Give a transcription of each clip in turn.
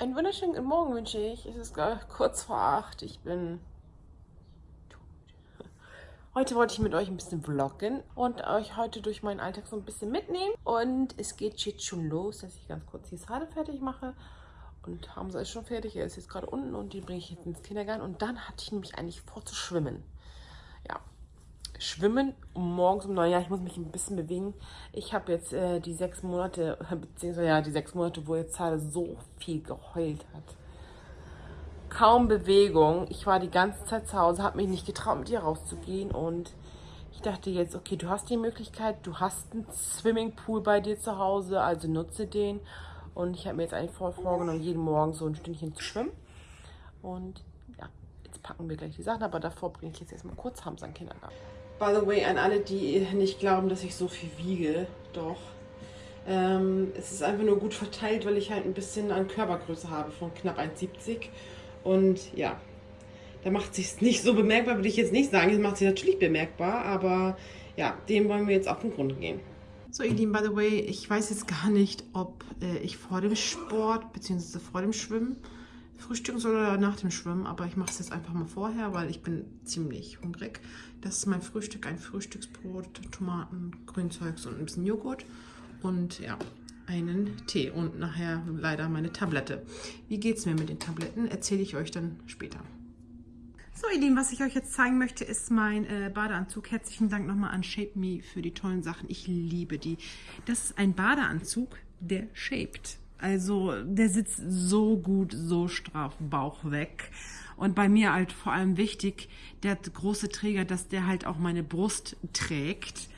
Einen wunderschönen guten Morgen wünsche ich. Es ist kurz vor acht. Ich bin Heute wollte ich mit euch ein bisschen vloggen und euch heute durch meinen Alltag so ein bisschen mitnehmen. Und es geht jetzt schon los, dass ich ganz kurz die Sade fertig mache. Und Hamza ist schon fertig, er ist jetzt gerade unten und den bringe ich jetzt ins Kindergarten. Und dann hatte ich nämlich eigentlich vor zu schwimmen. Schwimmen morgens um neun. Ja, ich muss mich ein bisschen bewegen. Ich habe jetzt äh, die sechs Monate, beziehungsweise ja, die sechs Monate, wo jetzt Sade so viel geheult hat kaum Bewegung. Ich war die ganze Zeit zu Hause, habe mich nicht getraut, mit ihr rauszugehen. Und ich dachte jetzt, okay, du hast die Möglichkeit, du hast einen Swimmingpool bei dir zu Hause, also nutze den. Und ich habe mir jetzt eigentlich vorgenommen, jeden Morgen so ein Stündchen zu schwimmen. Und ja, jetzt packen wir gleich die Sachen, aber davor bringe ich jetzt erstmal kurz Hamza in Kindergarten. By the way, an alle, die nicht glauben, dass ich so viel wiege, doch. Ähm, es ist einfach nur gut verteilt, weil ich halt ein bisschen an Körpergröße habe von knapp 1,70 und ja, da macht sich nicht so bemerkbar, würde ich jetzt nicht sagen. Es macht sich natürlich bemerkbar, aber ja, dem wollen wir jetzt auf den Grund gehen. So, ihr Lieben, by the way, ich weiß jetzt gar nicht, ob äh, ich vor dem Sport bzw. vor dem Schwimmen frühstücken soll nach dem Schwimmen, aber ich mache es jetzt einfach mal vorher, weil ich bin ziemlich hungrig. Das ist mein Frühstück, ein Frühstücksbrot, Tomaten, Grünzeugs und ein bisschen Joghurt. Und ja, einen Tee und nachher leider meine Tablette. Wie geht es mir mit den Tabletten, erzähle ich euch dann später. So ihr Lieben, was ich euch jetzt zeigen möchte, ist mein äh, Badeanzug. Herzlichen Dank nochmal an Shape Me für die tollen Sachen. Ich liebe die. Das ist ein Badeanzug, der shaped. Also der sitzt so gut, so straff, Bauch weg. Und bei mir halt vor allem wichtig, der große Träger, dass der halt auch meine Brust trägt.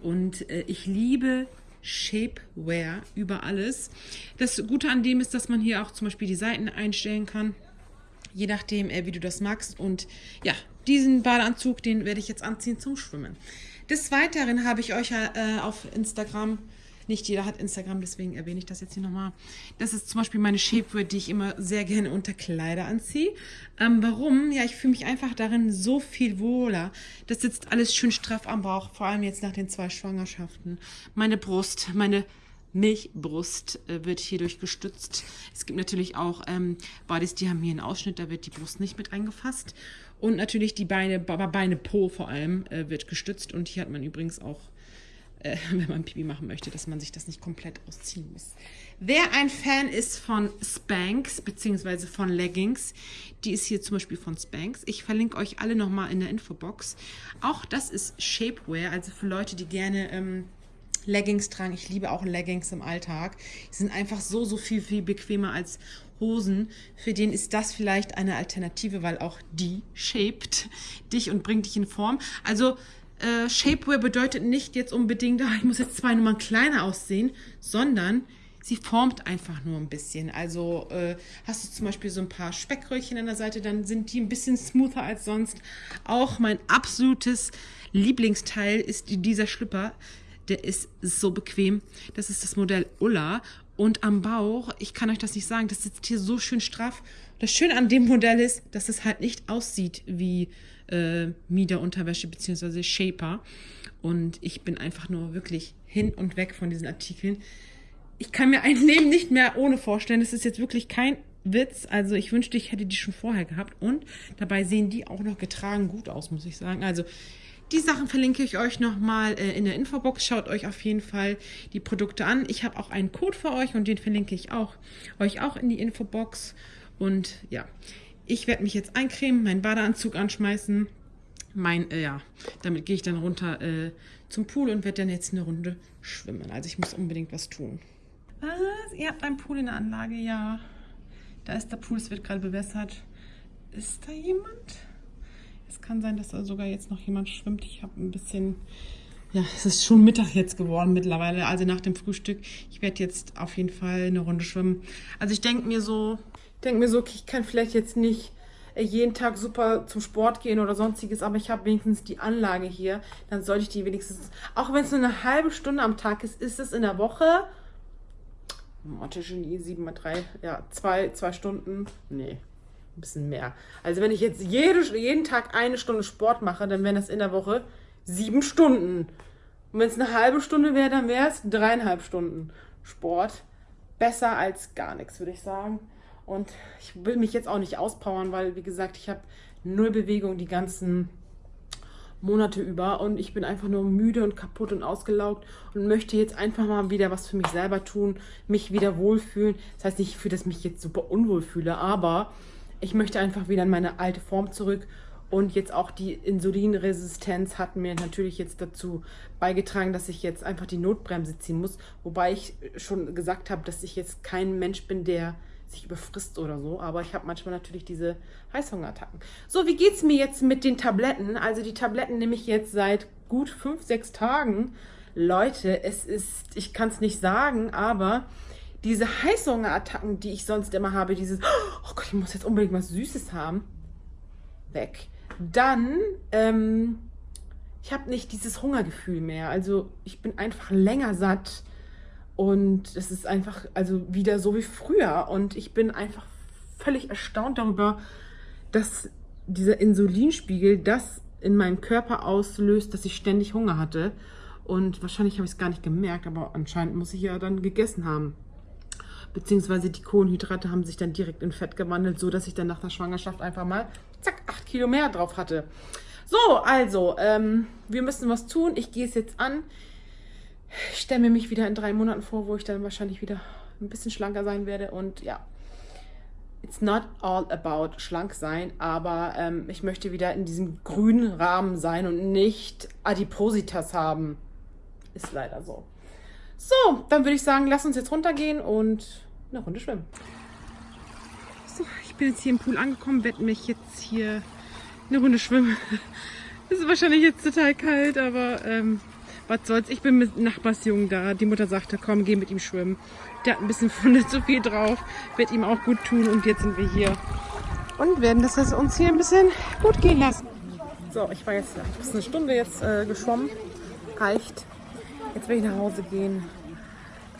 Und äh, ich liebe Shapewear über alles. Das Gute an dem ist, dass man hier auch zum Beispiel die Seiten einstellen kann, je nachdem, äh, wie du das magst. Und ja, diesen Badeanzug, den werde ich jetzt anziehen zum Schwimmen. Des Weiteren habe ich euch äh, auf Instagram nicht jeder hat Instagram, deswegen erwähne ich das jetzt hier nochmal. Das ist zum Beispiel meine Shapewear, die ich immer sehr gerne unter Kleider anziehe. Ähm, warum? Ja, ich fühle mich einfach darin so viel wohler. Das sitzt alles schön straff am Bauch, vor allem jetzt nach den zwei Schwangerschaften. Meine Brust, meine Milchbrust äh, wird hierdurch gestützt. Es gibt natürlich auch ähm, Bodies, die haben hier einen Ausschnitt, da wird die Brust nicht mit eingefasst. Und natürlich die Beine, Beine Po vor allem, äh, wird gestützt. Und hier hat man übrigens auch äh, wenn man Pipi machen möchte, dass man sich das nicht komplett ausziehen muss. Wer ein Fan ist von Spanks bzw. von Leggings, die ist hier zum Beispiel von Spanks. Ich verlinke euch alle nochmal in der Infobox. Auch das ist Shapewear, also für Leute, die gerne ähm, Leggings tragen. Ich liebe auch Leggings im Alltag. Die sind einfach so, so viel, viel bequemer als Hosen. Für den ist das vielleicht eine Alternative, weil auch die shaped dich und bringt dich in Form. Also äh, Shapewear bedeutet nicht jetzt unbedingt, ach, ich muss jetzt zwei Nummern kleiner aussehen, sondern sie formt einfach nur ein bisschen. Also äh, hast du zum Beispiel so ein paar Speckröllchen an der Seite, dann sind die ein bisschen smoother als sonst. Auch mein absolutes Lieblingsteil ist dieser Schlüpper. Der ist so bequem. Das ist das Modell Ulla. Und am Bauch, ich kann euch das nicht sagen, das sitzt hier so schön straff. Das Schöne an dem Modell ist, dass es halt nicht aussieht wie äh, Mieder-Unterwäsche bzw. Shaper. Und ich bin einfach nur wirklich hin und weg von diesen Artikeln. Ich kann mir ein Leben nicht mehr ohne vorstellen. Das ist jetzt wirklich kein Witz. Also ich wünschte, ich hätte die schon vorher gehabt. Und dabei sehen die auch noch getragen gut aus, muss ich sagen. Also die Sachen verlinke ich euch nochmal äh, in der Infobox. Schaut euch auf jeden Fall die Produkte an. Ich habe auch einen Code für euch und den verlinke ich auch euch auch in die Infobox. Und ja, ich werde mich jetzt eincremen, meinen Badeanzug anschmeißen. Mein, äh, ja, damit gehe ich dann runter äh, zum Pool und werde dann jetzt eine Runde schwimmen. Also ich muss unbedingt was tun. Was? Ihr habt einen Pool in der Anlage? Ja. Da ist der Pool, es wird gerade bewässert. Ist da jemand? Es kann sein, dass da sogar jetzt noch jemand schwimmt. Ich habe ein bisschen... Ja, es ist schon Mittag jetzt geworden mittlerweile, also nach dem Frühstück. Ich werde jetzt auf jeden Fall eine Runde schwimmen. Also ich denke mir so, denke mir so, okay, ich kann vielleicht jetzt nicht äh, jeden Tag super zum Sport gehen oder sonstiges, aber ich habe wenigstens die Anlage hier, dann sollte ich die wenigstens, auch wenn es nur eine halbe Stunde am Tag ist, ist es in der Woche, Mathe-Genie, 7 mal 3, ja, zwei, zwei Stunden, nee, ein bisschen mehr. Also wenn ich jetzt jede, jeden Tag eine Stunde Sport mache, dann wären das in der Woche sieben Stunden. Und wenn es eine halbe Stunde wäre, dann wäre es dreieinhalb Stunden Sport. Besser als gar nichts, würde ich sagen. Und ich will mich jetzt auch nicht auspowern, weil, wie gesagt, ich habe null Bewegung die ganzen Monate über und ich bin einfach nur müde und kaputt und ausgelaugt und möchte jetzt einfach mal wieder was für mich selber tun, mich wieder wohlfühlen. Das heißt nicht, dass ich mich jetzt super unwohl fühle, aber ich möchte einfach wieder in meine alte Form zurück und jetzt auch die Insulinresistenz hat mir natürlich jetzt dazu beigetragen, dass ich jetzt einfach die Notbremse ziehen muss. Wobei ich schon gesagt habe, dass ich jetzt kein Mensch bin, der sich überfrisst oder so. Aber ich habe manchmal natürlich diese Heißhungerattacken. So, wie geht es mir jetzt mit den Tabletten? Also die Tabletten nehme ich jetzt seit gut fünf, sechs Tagen. Leute, es ist, ich kann es nicht sagen, aber diese Heißhungerattacken, die ich sonst immer habe, dieses, oh Gott, ich muss jetzt unbedingt was Süßes haben, weg. Dann, ähm, ich habe nicht dieses Hungergefühl mehr. Also ich bin einfach länger satt und es ist einfach, also wieder so wie früher. Und ich bin einfach völlig erstaunt darüber, dass dieser Insulinspiegel das in meinem Körper auslöst, dass ich ständig Hunger hatte. Und wahrscheinlich habe ich es gar nicht gemerkt, aber anscheinend muss ich ja dann gegessen haben. Beziehungsweise die Kohlenhydrate haben sich dann direkt in Fett gewandelt, so dass ich dann nach der Schwangerschaft einfach mal, zack, 8 Kilo mehr drauf hatte. So, also, ähm, wir müssen was tun. Ich gehe es jetzt an. Ich stelle mich wieder in drei Monaten vor, wo ich dann wahrscheinlich wieder ein bisschen schlanker sein werde. Und ja, it's not all about schlank sein, aber ähm, ich möchte wieder in diesem grünen Rahmen sein und nicht Adipositas haben. Ist leider so. So, dann würde ich sagen, lass uns jetzt runtergehen und eine Runde schwimmen. So, ich bin jetzt hier im Pool angekommen, werde mich jetzt hier eine Runde schwimmen. Es ist wahrscheinlich jetzt total kalt, aber ähm, was soll's. Ich bin mit Nachbarsjungen da. Die Mutter sagte, komm, geh mit ihm schwimmen. Der hat ein bisschen Funde zu viel drauf. Wird ihm auch gut tun. Und jetzt sind wir hier und werden das uns hier ein bisschen gut gehen lassen. So, ich war jetzt fast eine Stunde jetzt äh, geschwommen. Reicht. Jetzt will ich nach Hause gehen.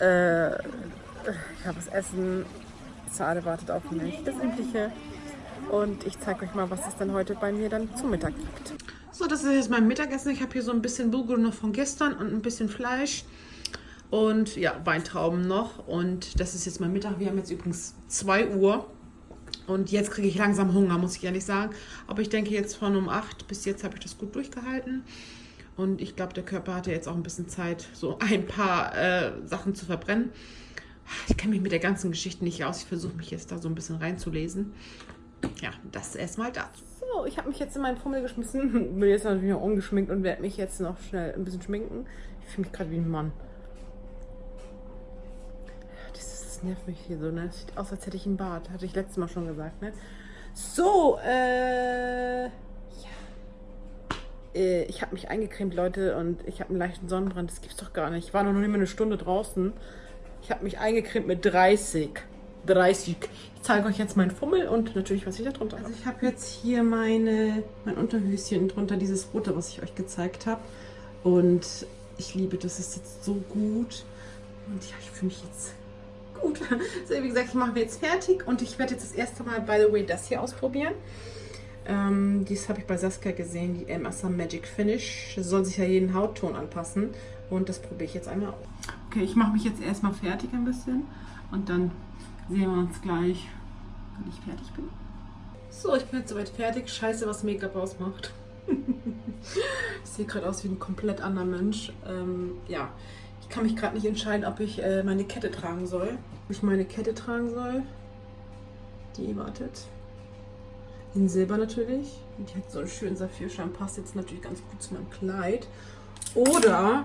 Äh, ich habe das Essen. Zade wartet auf mich. Das Übliche. Und ich zeige euch mal, was es dann heute bei mir dann zum Mittag gibt. Das ist jetzt mein Mittagessen. Ich habe hier so ein bisschen Bulgur noch von gestern und ein bisschen Fleisch. Und ja, Weintrauben noch. Und das ist jetzt mein Mittag. Wir haben jetzt übrigens 2 Uhr. Und jetzt kriege ich langsam Hunger, muss ich ehrlich sagen. Aber ich denke jetzt von um 8 bis jetzt habe ich das gut durchgehalten. Und ich glaube, der Körper hatte jetzt auch ein bisschen Zeit, so ein paar äh, Sachen zu verbrennen. Ich kenne mich mit der ganzen Geschichte nicht aus. Ich versuche mich jetzt da so ein bisschen reinzulesen. Ja, das erstmal dazu. So, ich habe mich jetzt in meinen Fummel geschmissen. Bin jetzt natürlich noch ungeschminkt und werde mich jetzt noch schnell ein bisschen schminken. Ich fühle mich gerade wie ein Mann. Das, ist, das nervt mich hier so, ne? Sieht aus, als hätte ich einen Bart. Hatte ich letztes Mal schon gesagt, ne? So, äh äh, ich habe mich eingecremt, Leute, und ich habe einen leichten Sonnenbrand. Das gibt's doch gar nicht. Ich war noch nicht mal eine Stunde draußen. Ich habe mich eingecremt mit 30. 30. Ich zeige euch jetzt meinen Fummel und natürlich, was ich da drunter habe. Also ich habe jetzt hier meine, mein Unterhöschen drunter, dieses rote, was ich euch gezeigt habe. Und ich liebe das, ist jetzt so gut. Und ja, ich fühle mich jetzt gut. So, wie gesagt, ich mache mir jetzt fertig und ich werde jetzt das erste Mal, by the way, das hier ausprobieren. Ähm, dies habe ich bei Saskia gesehen, die MSA Magic Finish. Das soll sich ja jeden Hautton anpassen. Und das probiere ich jetzt einmal aus. Okay, ich mache mich jetzt erstmal fertig ein bisschen. Und dann sehen wir uns gleich, wenn ich fertig bin. So, ich bin jetzt soweit fertig. Scheiße, was Make-up ausmacht. ich sehe gerade aus wie ein komplett anderer Mensch. Ähm, ja, ich kann mich gerade nicht entscheiden, ob ich äh, meine Kette tragen soll. Ob ich meine Kette tragen soll. Die wartet. In Silber natürlich. Und die hat so einen schönen Saphirschein. Passt jetzt natürlich ganz gut zu meinem Kleid. Oder,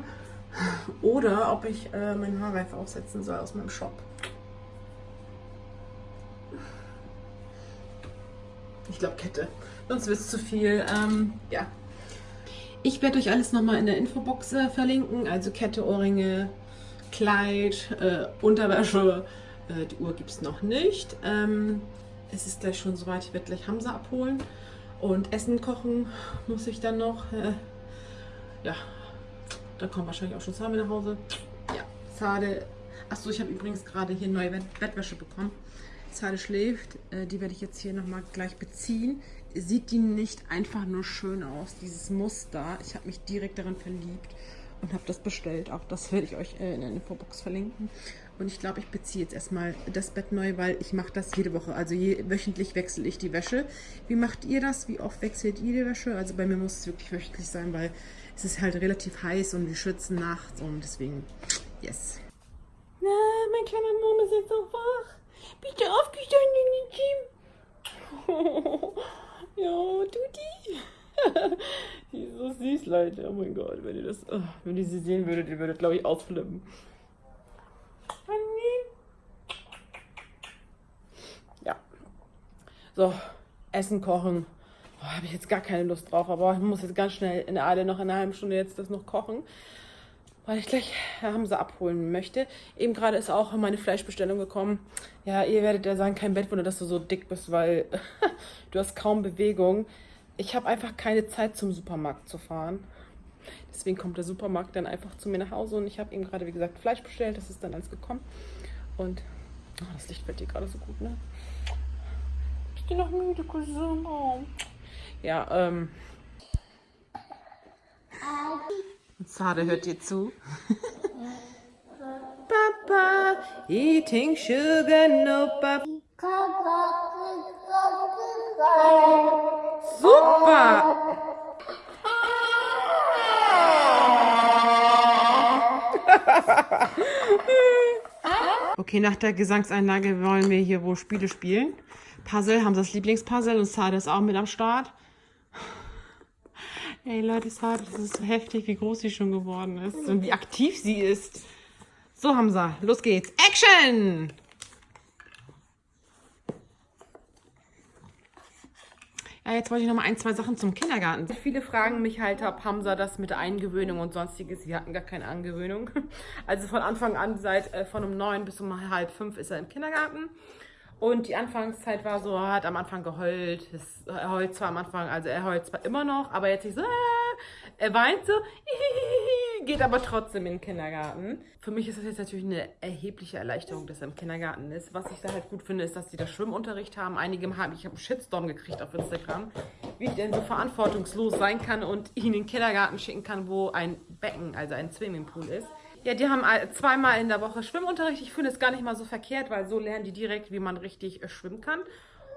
oder ob ich äh, meinen Haarreif aufsetzen soll aus meinem Shop. Ich glaube Kette. Sonst wird es zu viel. Ähm, ja. Ich werde euch alles nochmal in der Infobox äh, verlinken. Also Kette, Ohrringe, Kleid, äh, Unterwäsche. Äh, die Uhr gibt es noch nicht. Ähm, es ist gleich schon soweit, ich werde gleich Hamza abholen. Und Essen kochen muss ich dann noch. Äh, ja, da kommt wahrscheinlich auch schon Sami nach Hause. Ja, Zade. Achso, ich habe übrigens gerade hier neue Bettwäsche bekommen. Zade schläft. Äh, die werde ich jetzt hier nochmal gleich beziehen. Sieht die nicht einfach nur schön aus, dieses Muster. Ich habe mich direkt daran verliebt. und habe das bestellt. Auch das werde ich euch äh, in der Infobox verlinken. Und ich glaube, ich beziehe jetzt erstmal das Bett neu, weil ich mache das jede Woche. Also je, wöchentlich wechsle ich die Wäsche. Wie macht ihr das? Wie oft wechselt ihr die Wäsche? Also bei mir muss es wirklich wöchentlich sein, weil es ist halt relativ heiß und wir schützen nachts und deswegen, yes. Na, mein kleiner Mond ist jetzt so wach. Bitte aufgestanden in Team. ja, Tuti. die ist so süß, Leute. Oh mein Gott, wenn ihr das, oh, wenn ihr sie sehen würdet, ihr würdet, glaube ich, ausflippen. Ja. So, Essen kochen. Oh, Habe ich jetzt gar keine Lust drauf, aber ich muss jetzt ganz schnell in der Eile noch in einer halben Stunde jetzt das noch kochen, weil ich gleich Hamza abholen möchte. Eben gerade ist auch meine Fleischbestellung gekommen. Ja, ihr werdet ja sagen, kein Bettwunder, dass du so dick bist, weil du hast kaum Bewegung. Ich habe einfach keine Zeit zum Supermarkt zu fahren. Deswegen kommt der Supermarkt dann einfach zu mir nach Hause und ich habe eben gerade, wie gesagt, Fleisch bestellt. Das ist dann alles gekommen. Und oh, das Licht fällt dir gerade so gut, ne? Ich bin noch müde, Cousin. Ja, ähm. Und Sade hört dir zu. Papa, eating sugar, no papa. Super! okay, nach der Gesangseinlage wollen wir hier wohl Spiele spielen. Puzzle, haben das Lieblingspuzzle und Sade ist auch mit am Start. Ey Leute, Sade, das ist so heftig, wie groß sie schon geworden ist und wie aktiv sie ist. So, Hamza, los geht's. Action! Ja, jetzt wollte ich noch mal ein, zwei Sachen zum Kindergarten. Viele fragen mich halt, ob Hamza das mit der Eingewöhnung und sonstiges. Sie hatten gar keine Angewöhnung. Also von Anfang an, seit äh, von um neun bis um halb fünf ist er im Kindergarten. Und die Anfangszeit war so, er hat am Anfang geheult. Er heult zwar am Anfang, also er heult zwar immer noch, aber jetzt nicht so, äh, er weint so, geht aber trotzdem in den Kindergarten. Für mich ist das jetzt natürlich eine erhebliche Erleichterung, dass er im Kindergarten ist. Was ich da halt gut finde, ist, dass die da Schwimmunterricht haben. Einige haben, ich habe einen Shitstorm gekriegt auf Instagram, wie ich denn so verantwortungslos sein kann und ihn in den Kindergarten schicken kann, wo ein Becken, also ein Swimmingpool ist. Ja, die haben zweimal in der Woche Schwimmunterricht. Ich finde es gar nicht mal so verkehrt, weil so lernen die direkt, wie man richtig äh, schwimmen kann.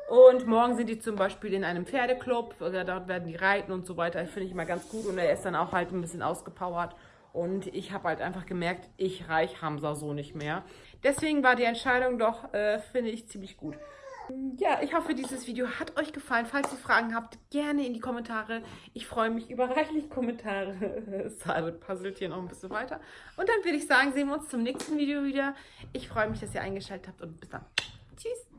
Und morgen sind die zum Beispiel in einem Pferdeclub. Dort werden die reiten und so weiter. Finde ich immer ganz gut. Und er ist dann auch halt ein bisschen ausgepowert. Und ich habe halt einfach gemerkt, ich reich Hamza so nicht mehr. Deswegen war die Entscheidung doch, äh, finde ich, ziemlich gut. Ja, ich hoffe, dieses Video hat euch gefallen. Falls ihr Fragen habt, gerne in die Kommentare. Ich freue mich über reichlich Kommentare. Salbert puzzelt hier noch ein bisschen weiter. Und dann würde ich sagen, sehen wir uns zum nächsten Video wieder. Ich freue mich, dass ihr eingeschaltet habt und bis dann. Tschüss.